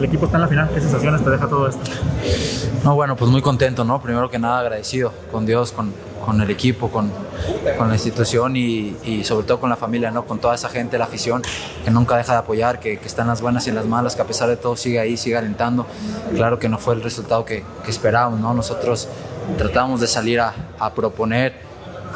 El equipo está en la final, ¿qué sensaciones te deja todo esto? No, bueno, pues muy contento, ¿no? Primero que nada agradecido con Dios, con, con el equipo, con, con la institución y, y, sobre todo con la familia, ¿no? Con toda esa gente, la afición que nunca deja de apoyar, que, que está en las buenas y en las malas, que a pesar de todo sigue ahí, sigue alentando. Claro que no fue el resultado que, que esperábamos, ¿no? Nosotros tratamos de salir a, a proponer,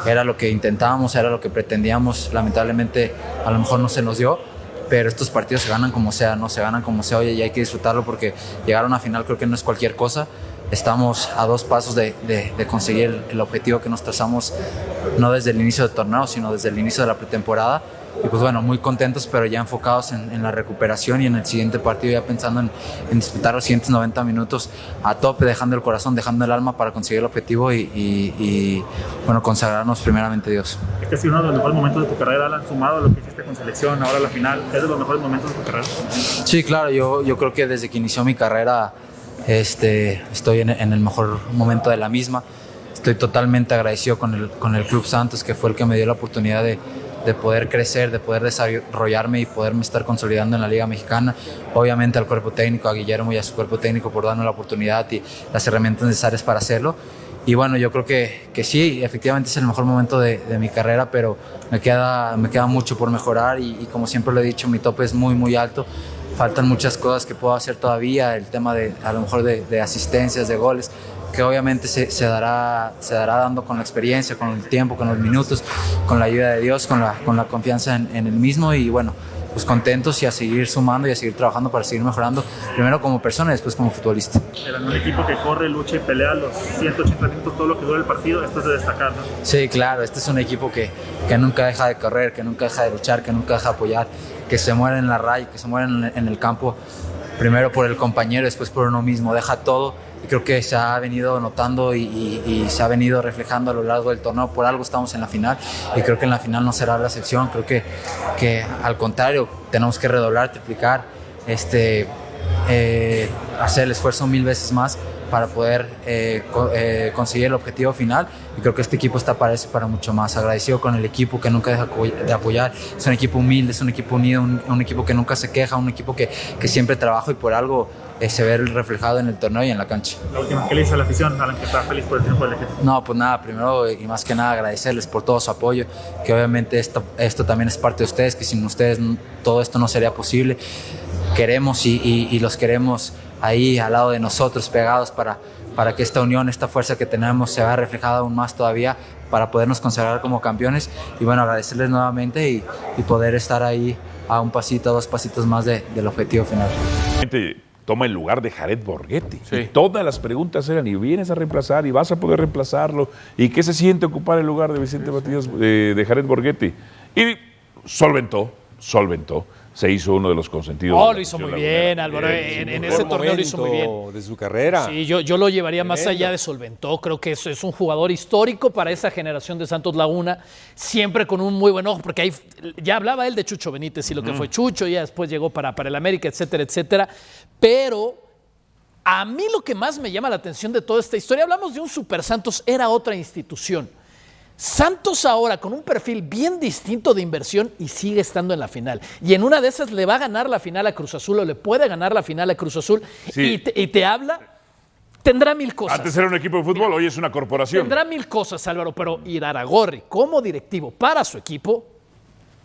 era lo que intentábamos, era lo que pretendíamos, lamentablemente a lo mejor no se nos dio pero estos partidos se ganan como sea, no se ganan como sea, oye, y hay que disfrutarlo porque llegar a una final creo que no es cualquier cosa. Estamos a dos pasos de, de, de conseguir el objetivo que nos trazamos, no desde el inicio del torneo, sino desde el inicio de la pretemporada. Y pues bueno, muy contentos, pero ya enfocados en, en la recuperación y en el siguiente partido, ya pensando en, en, disfrutar los siguientes 90 minutos a tope, dejando el corazón, dejando el alma para conseguir el objetivo y, y, y bueno, consagrarnos primeramente a Dios. Es que ha sido uno de los mejores momentos de tu carrera, Alan, sumado a lo que hiciste con selección, ahora la final, ¿es de los mejores momentos de tu carrera? Sí, claro, yo, yo creo que desde que inició mi carrera este, estoy en, en el mejor momento de la misma. Estoy totalmente agradecido con el, con el Club Santos, que fue el que me dio la oportunidad de, de poder crecer, de poder desarrollarme y poderme estar consolidando en la Liga Mexicana. Obviamente al cuerpo técnico, a Guillermo y a su cuerpo técnico por darnos la oportunidad y las herramientas necesarias para hacerlo. Y bueno, yo creo que, que sí, efectivamente es el mejor momento de, mi carrera, pero me queda, me queda mucho por mejorar y, como siempre lo he dicho, mi tope es muy, muy alto faltan muchas cosas que puedo hacer todavía, el tema de a lo mejor de asistencias, de goles, que obviamente se, se, dará, se dará dando con la experiencia, con el tiempo, con los minutos, con la ayuda de Dios, con la, con la confianza en, en el mismo y bueno, pues contentos y a seguir sumando y a seguir trabajando para seguir mejorando, primero como persona y después como futbolista. Era un equipo que corre, lucha y pelea los 180 minutos, todo lo que dura el partido, esto es de destacar, ¿no? Sí, claro, este es un equipo que, que nunca deja de correr, que nunca deja de luchar, que nunca deja de apoyar, que se muere en la raya, que se muere en, en el campo, primero por el compañero, después por uno mismo, deja todo creo que se ha venido notando y, se ha venido reflejando a lo largo del torneo. Por algo estamos en la final y creo que en la final no será la excepción. Creo que, que al contrario, tenemos que redoblar, triplicar, este, eh, hacer el esfuerzo mil veces más para poder eh, co eh, conseguir el objetivo final y creo que este equipo está para eso para mucho más agradecido con el equipo que nunca deja de apoyar es un equipo humilde es un equipo unido un, un equipo que nunca se queja un equipo que, que siempre trabaja y por algo eh, se ve reflejado en el torneo y en la cancha. La última, ¿qué le dice a la afición, Alan, que está feliz por el triunfo del equipo? No, pues nada, primero y más que nada agradecerles por todo su apoyo, que obviamente esto, esto también es parte de ustedes, que sin ustedes todo esto no sería posible. Queremos y, y, y los queremos ahí al lado de nosotros, pegados para, para que esta unión, esta fuerza que tenemos se vea reflejada aún más todavía para podernos consagrar como campeones y bueno, agradecerles nuevamente y, y poder estar ahí a un pasito, a dos pasitos más de, del objetivo final. Toma el lugar de Jared Borghetti. Sí. Y todas las preguntas eran, ¿y vienes a reemplazar? ¿Y vas a poder reemplazarlo? ¿Y qué se siente ocupar el lugar de Vicente Matías, de, de Jared Borghetti? Y solventó, solventó se hizo uno de los consentidos. Oh, lo hizo muy bien, Álvaro. En, en ese torneo lo hizo muy bien. De su carrera. Sí, yo, yo lo llevaría Tremendo. más allá de solventó. Creo que es, es, un jugador histórico para esa generación de Santos Laguna. Siempre con un muy buen ojo, porque ahí ya hablaba él de Chucho Benítez y lo que fue Chucho, ya después llegó para, para el América, etcétera, etcétera. Pero a mí lo que más me llama la atención de toda esta historia, hablamos de un Super Santos, era otra institución. Santos ahora con un perfil bien distinto de inversión y sigue estando en la final. Y en una de esas le va a ganar la final a Cruz Azul o le puede ganar la final a Cruz Azul sí. y, te, y, te, habla. Tendrá mil cosas. Antes era un equipo de fútbol, Mira, hoy es una corporación. Tendrá mil cosas, Álvaro, pero Iraragorri como directivo para su equipo,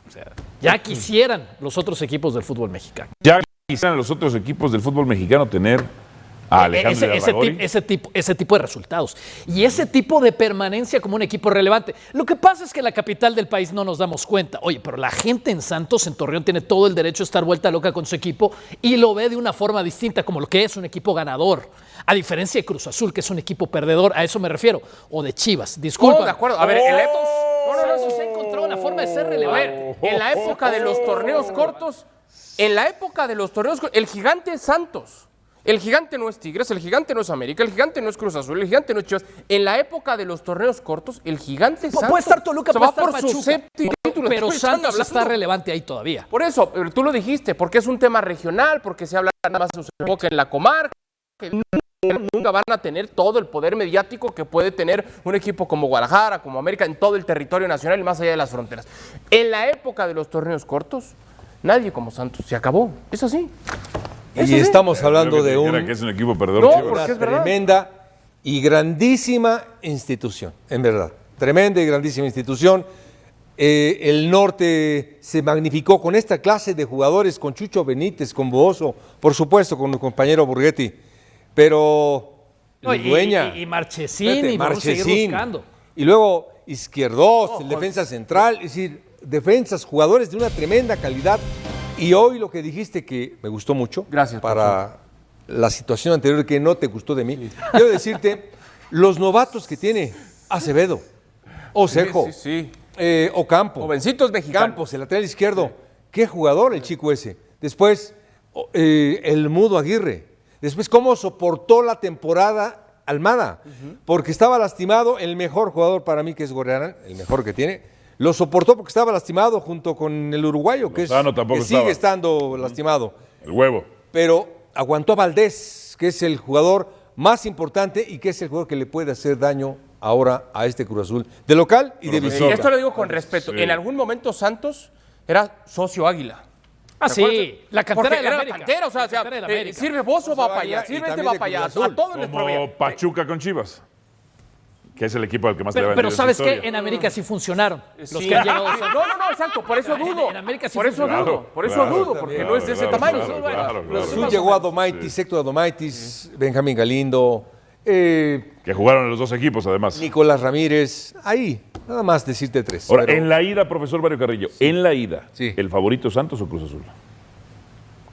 o sea, ya quisieran los otros equipos del fútbol mexicano. Ya quisieran los otros equipos del fútbol mexicano tener a ese, ese, ese, tipo, ese tipo de resultados y ese tipo de permanencia como un equipo relevante. Lo que pasa es que en la capital del país no nos damos cuenta. Oye, pero la gente en Santos, en Torreón, tiene todo el derecho a estar vuelta loca con su equipo y lo ve de una forma distinta, como lo que es un equipo ganador. A diferencia de Cruz Azul, que es un equipo perdedor, a eso me refiero. O de Chivas, disculpa. Oh, de acuerdo. A ver, el Epos. No, no, no, se ha encontrado la forma de ser relevante. En la época de los torneos cortos, en la época de los torneos cortos, el gigante Santos el gigante no es Tigres, el gigante no es América, el gigante no es Cruz Azul, el gigante no es Chivas. En la época de los torneos cortos, el gigante P Puede estar Toluca, puede estar por Pachuca, su séptimo título. Pero Santos está relevante ahí todavía. Por eso, tú lo dijiste, porque es un tema regional, porque se habla nada más de en la comarca, que nunca van a tener todo el poder mediático que puede tener un equipo como Guadalajara, como América, en todo el territorio nacional y más allá de las fronteras. En la época de los torneos cortos, nadie como Santos se acabó. Es así. Y estamos hablando que de un, que es un equipo perdedor. No, Chivas. porque una es verdad. tremenda y grandísima institución, en verdad. Tremenda y grandísima institución. Eh, el norte se magnificó con esta clase de jugadores, con Chucho Benítez, con Boozo, por supuesto, con mi compañero Burguetti. Pero No, y- dueña. y- y Marchesín, y vamos a seguir buscando. Y luego Izquierdos, el defensa central, es decir, defensas, jugadores de una tremenda calidad. Y hoy lo que dijiste que me gustó mucho. Gracias, Para la situación anterior que no te gustó de mí. Quiero decirte, los novatos que tiene Acevedo, Osejo, Sí, sí, eh, Ocampo. Jovencitos mexicanos. Campos, el lateral izquierdo. Qué jugador el chico ese. Después, eh, el Mudo Aguirre. Después, cómo soportó la temporada Almada. Porque estaba lastimado el mejor jugador para mí, que es Gorrearán, el mejor que tiene. Lo soportó porque estaba lastimado junto con el uruguayo, que, es, Lozano tampoco que sigue estando lastimado. El huevo. Pero aguantó a Valdés, que es el jugador más importante y que es el jugador que le puede hacer daño ahora a este Cruz Azul. De local y de visita. Esto lo digo con respeto. Sí. En algún momento Santos era socio Águila. Ah, ¿Te sí, la cantera Porque de la era América. cantera, o sea, La cantera de la eh, sirve Bozo va para allá, sirve este va para allá, a todos les Como provee. Pachuca con Chivas. Que es el equipo al que más le Pero, va a pero ¿sabes qué? En América sí funcionaron. Los Sí. que han llegado. No, no, no, exacto, por eso dudo. en América sí por eso dudo, por eso Claro, dudo, porque claro, no es de ese claro, tamaño. claro, Bueno, claro, los claro. Azul llegó a Domaitis, Héctor Domaitis, Benjamín Galindo, eh, Que jugaron en los dos equipos, además. Nicolás Ramírez. Ahí, nada más decirte tres. Ahora, pero en la ida, profesor Mario Carrillo, en la ida, Sí. ¿el favorito Santos o Cruz Azul?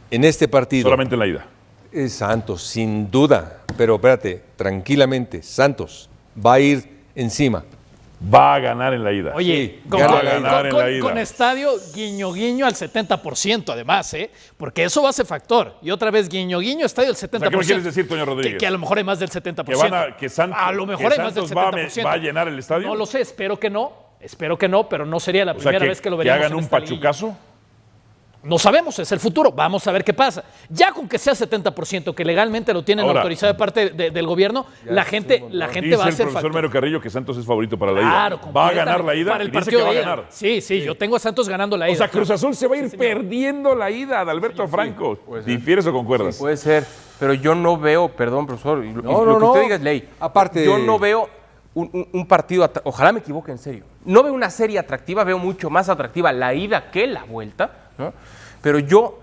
en este partido, Solamente en la ida. es Santos, sin duda. Pero espérate, tranquilamente, Santos va a ir encima. Va a ganar en la ida. Oye, Sí, con, gana con- la ida. con- en con- la ida. con estadio guiño guiño al 70% además, ¿eh? Porque eso va a ser factor. Y otra vez guiño guiño, estadio al 70%. ¿qué me quieres decir, Toño Que, Rodríguez? que a lo mejor hay más del 70%. Que, van a, que, Santos, a lo mejor que hay más del Santos va a, 70%. va a llenar el estadio. No lo sé, espero que no. Espero que no, pero no sería la o sea, primera que, vez que lo que veríamos hagan en un esta liguilla. No sabemos, es el futuro. Vamos a ver qué pasa. Ya con que sea 70%, que legalmente lo tienen Ahora- autorizado de parte de- del gobierno, la gente, la gente Dice va a el ser profesor factor. Mario Carrillo que Santos es favorito para la Claro, ida. Va a ganar la ida para el dice partido que va a ganar. Sí, sí, yo tengo a Santos ganando la ida. O sea, Cruz Azul se va a ir perdiendo la ida de Alberto Franco. ¿Difieres o concuerdas? Puede ser, pero yo no veo, perdón, profesor, lo, No, lo no, que usted no. diga es ley. Aparte- yo no veo un, un- un partido, ojalá me equivoque en serio. No veo una serie atractiva, veo mucho más atractiva la ida que la vuelta, ¿no? Pero yo,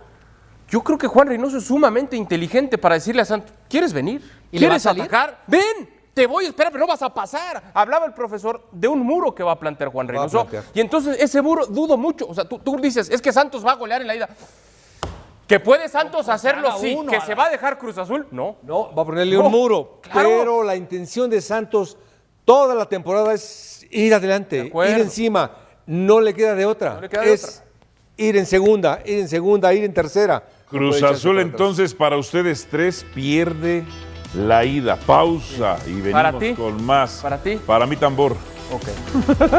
yo creo que Juan Reynoso es sumamente inteligente para decirle a Santos, ¿quieres venir? ¿Y le va a ¿Quieres salir? atacar? ¡Ven! Te voy a esperar, pero no vas a pasar. Hablaba el profesor de un muro que va a plantear Juan Reynoso. plantear. Y entonces ese muro dudo mucho. O sea, tú, tú dices, es que Santos va a golear en la ida. ¿Que puede Santos hacerlo? Sí. ¿Que se va a dejar Cruz Azul? No. No, va a ponerle No, un muro. claro. Pero la intención de Santos toda la temporada es ir adelante, ir encima. No le queda de otra. No le queda de es ir en segunda, ir en segunda, ir en tercera. Cruz Azul, entonces, para ustedes tres, pierde la ida. Pausa y venimos Para ti. con más. Para ti. Para mí, tambor. Ok.